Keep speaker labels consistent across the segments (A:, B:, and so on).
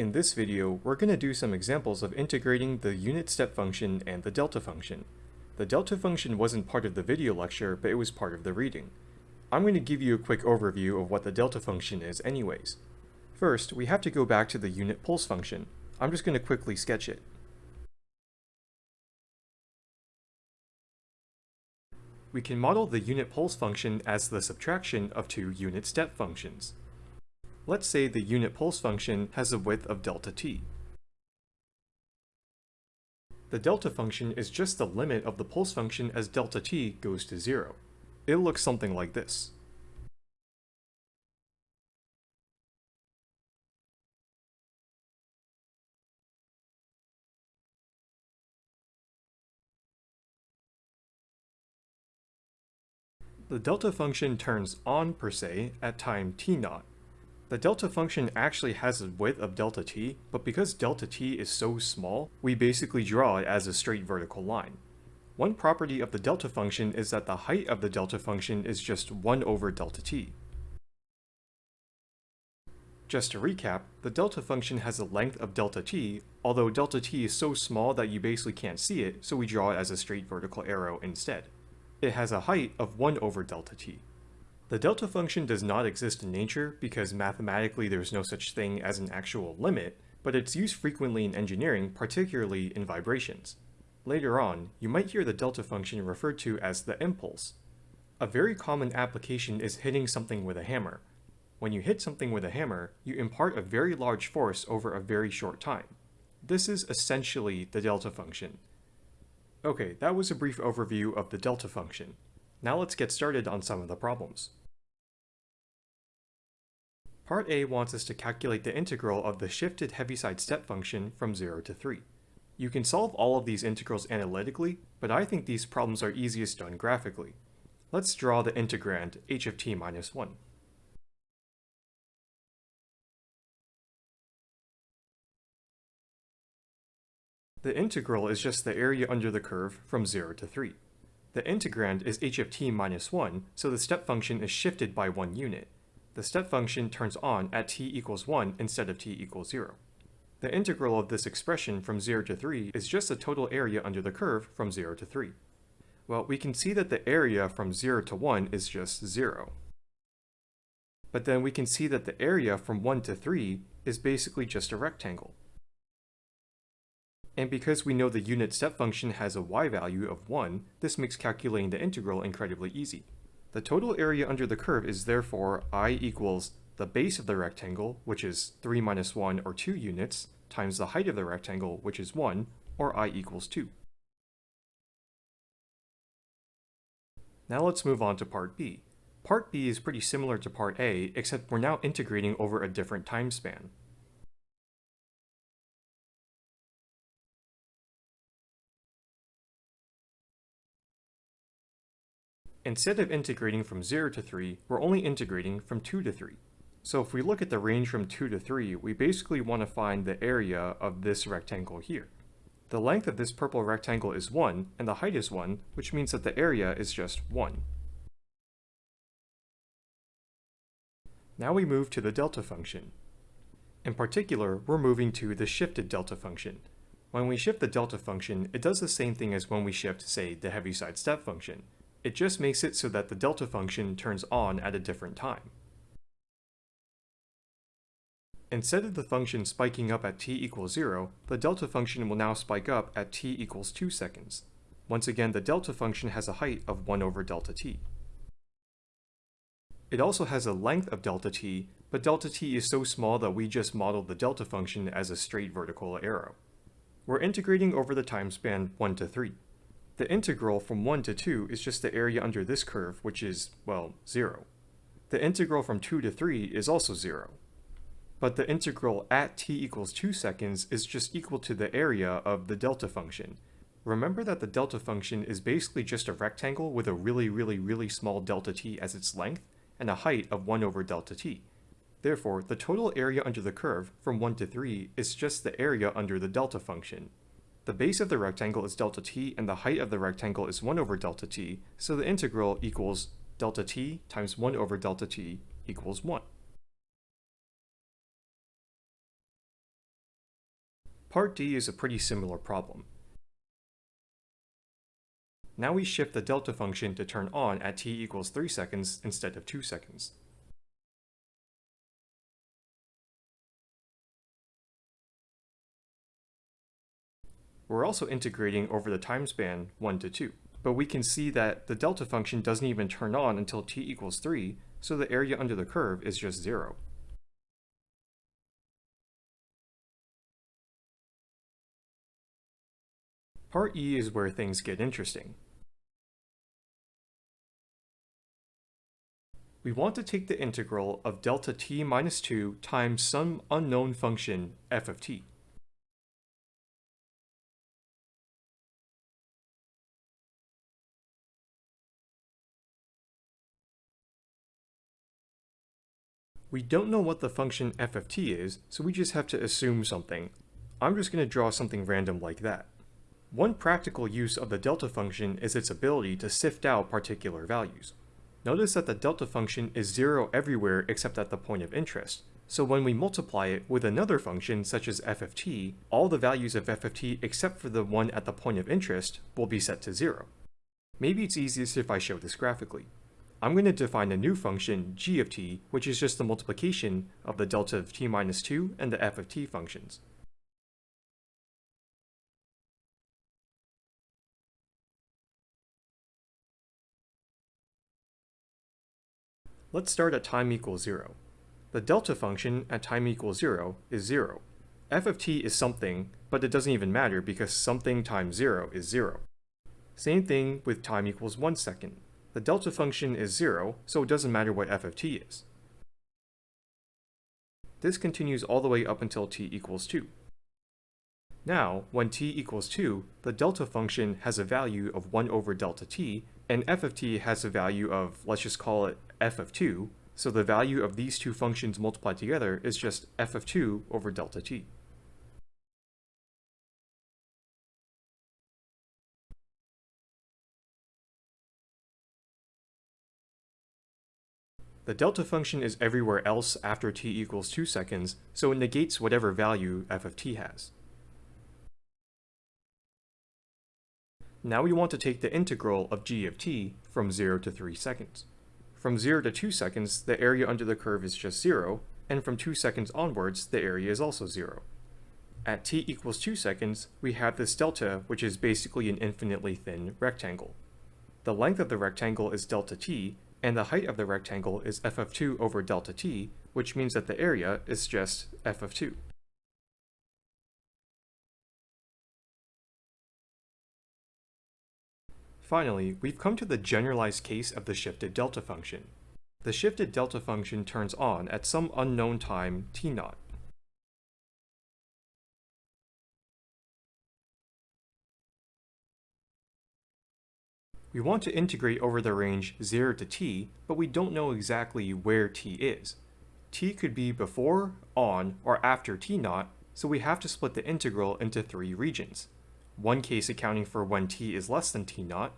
A: In this video, we're going to do some examples of integrating the unit step function and the delta function. The delta function wasn't part of the video lecture, but it was part of the reading. I'm going to give you a quick overview of what the delta function is anyways. First, we have to go back to the unit pulse function. I'm just going to quickly sketch it. We can model the unit pulse function as the subtraction of two unit step functions. Let's say the unit pulse function has a width of delta t. The delta function is just the limit of the pulse function as delta t goes to zero. It looks something like this. The delta function turns on per se at time t naught, the delta function actually has a width of delta t, but because delta t is so small, we basically draw it as a straight vertical line. One property of the delta function is that the height of the delta function is just 1 over delta t. Just to recap, the delta function has a length of delta t, although delta t is so small that you basically can't see it, so we draw it as a straight vertical arrow instead. It has a height of 1 over delta t. The delta function does not exist in nature because mathematically there's no such thing as an actual limit, but it's used frequently in engineering, particularly in vibrations. Later on, you might hear the delta function referred to as the impulse. A very common application is hitting something with a hammer. When you hit something with a hammer, you impart a very large force over a very short time. This is essentially the delta function. Okay, that was a brief overview of the delta function. Now let's get started on some of the problems. Part A wants us to calculate the integral of the shifted Heaviside step function from 0 to 3. You can solve all of these integrals analytically, but I think these problems are easiest done graphically. Let's draw the integrand h of t minus 1. The integral is just the area under the curve from 0 to 3. The integrand is h of t minus 1, so the step function is shifted by one unit the step function turns on at t equals 1 instead of t equals 0. The integral of this expression from 0 to 3 is just the total area under the curve from 0 to 3. Well, we can see that the area from 0 to 1 is just 0. But then we can see that the area from 1 to 3 is basically just a rectangle. And because we know the unit step function has a y value of 1, this makes calculating the integral incredibly easy. The total area under the curve is therefore i equals the base of the rectangle, which is 3 minus 1 or 2 units, times the height of the rectangle, which is 1, or i equals 2. Now let's move on to part B. Part B is pretty similar to part A, except we're now integrating over a different time span. Instead of integrating from 0 to 3, we're only integrating from 2 to 3. So if we look at the range from 2 to 3, we basically want to find the area of this rectangle here. The length of this purple rectangle is 1, and the height is 1, which means that the area is just 1. Now we move to the delta function. In particular, we're moving to the shifted delta function. When we shift the delta function, it does the same thing as when we shift, say, the Heaviside step function. It just makes it so that the delta function turns on at a different time. Instead of the function spiking up at t equals 0, the delta function will now spike up at t equals 2 seconds. Once again, the delta function has a height of 1 over delta t. It also has a length of delta t, but delta t is so small that we just modeled the delta function as a straight vertical arrow. We're integrating over the time span 1 to 3. The integral from 1 to 2 is just the area under this curve, which is, well, 0. The integral from 2 to 3 is also 0. But the integral at t equals 2 seconds is just equal to the area of the delta function. Remember that the delta function is basically just a rectangle with a really really really small delta t as its length, and a height of 1 over delta t. Therefore, the total area under the curve from 1 to 3 is just the area under the delta function. The base of the rectangle is delta t and the height of the rectangle is 1 over delta t, so the integral equals delta t times 1 over delta t equals 1. Part D is a pretty similar problem. Now we shift the delta function to turn on at t equals 3 seconds instead of 2 seconds. We're also integrating over the time span 1 to 2. But we can see that the delta function doesn't even turn on until t equals 3, so the area under the curve is just 0. Part E is where things get interesting. We want to take the integral of delta t minus 2 times some unknown function f of t. We don't know what the function f of t is, so we just have to assume something. I'm just going to draw something random like that. One practical use of the delta function is its ability to sift out particular values. Notice that the delta function is zero everywhere except at the point of interest, so when we multiply it with another function such as f of t, all the values of f of t except for the one at the point of interest will be set to zero. Maybe it's easiest if I show this graphically. I'm going to define a new function, g of t, which is just the multiplication of the delta of t minus 2 and the f of t functions. Let's start at time equals 0. The delta function at time equals 0 is 0. f of t is something, but it doesn't even matter because something times 0 is 0. Same thing with time equals 1 second. The delta function is 0, so it doesn't matter what f of t is. This continues all the way up until t equals 2. Now, when t equals 2, the delta function has a value of 1 over delta t, and f of t has a value of, let's just call it f of 2, so the value of these two functions multiplied together is just f of 2 over delta t. The delta function is everywhere else after t equals 2 seconds, so it negates whatever value f of t has. Now we want to take the integral of g of t from 0 to 3 seconds. From 0 to 2 seconds, the area under the curve is just 0, and from 2 seconds onwards, the area is also 0. At t equals 2 seconds, we have this delta, which is basically an infinitely thin rectangle. The length of the rectangle is delta t, and the height of the rectangle is f of 2 over delta t, which means that the area is just f of 2. Finally, we've come to the generalized case of the shifted delta function. The shifted delta function turns on at some unknown time t naught. We want to integrate over the range 0 to t, but we don't know exactly where t is. t could be before, on, or after t0, so we have to split the integral into three regions. One case accounting for when t is less than t0,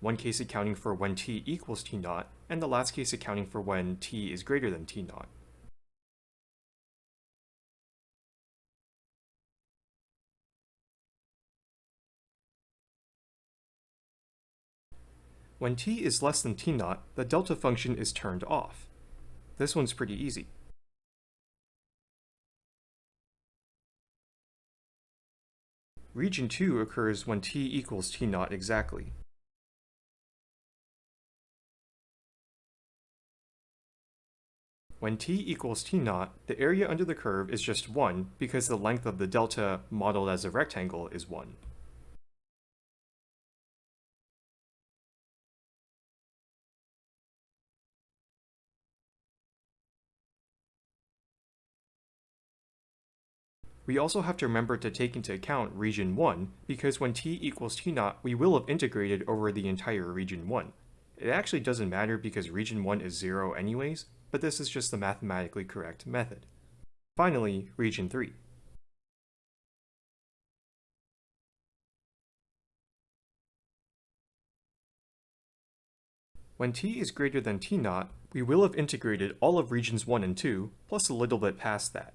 A: one case accounting for when t equals t0, and the last case accounting for when t is greater than t0. When t is less than t naught, the delta function is turned off. This one's pretty easy. Region 2 occurs when t equals t naught exactly. When t equals t naught, the area under the curve is just 1 because the length of the delta modeled as a rectangle is 1. We also have to remember to take into account region 1, because when t equals t naught, we will have integrated over the entire region 1. It actually doesn't matter because region 1 is 0 anyways, but this is just the mathematically correct method. Finally, region 3. When t is greater than t naught, we will have integrated all of regions 1 and 2, plus a little bit past that.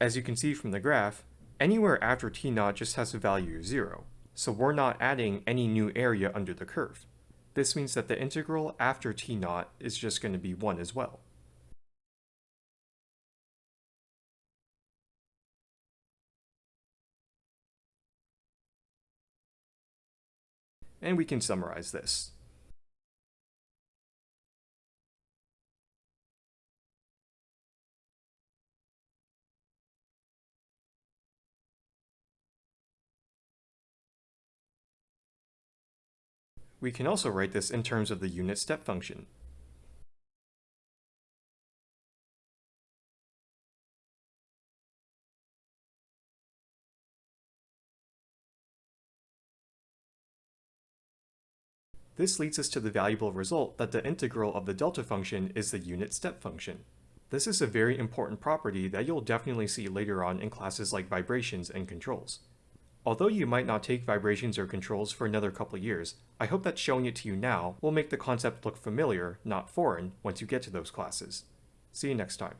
A: As you can see from the graph, Anywhere after t naught just has a value of 0, so we're not adding any new area under the curve. This means that the integral after t naught is just going to be 1 as well. And we can summarize this. We can also write this in terms of the unit step function. This leads us to the valuable result that the integral of the delta function is the unit step function. This is a very important property that you'll definitely see later on in classes like vibrations and controls. Although you might not take vibrations or controls for another couple years, I hope that showing it to you now will make the concept look familiar, not foreign, once you get to those classes. See you next time.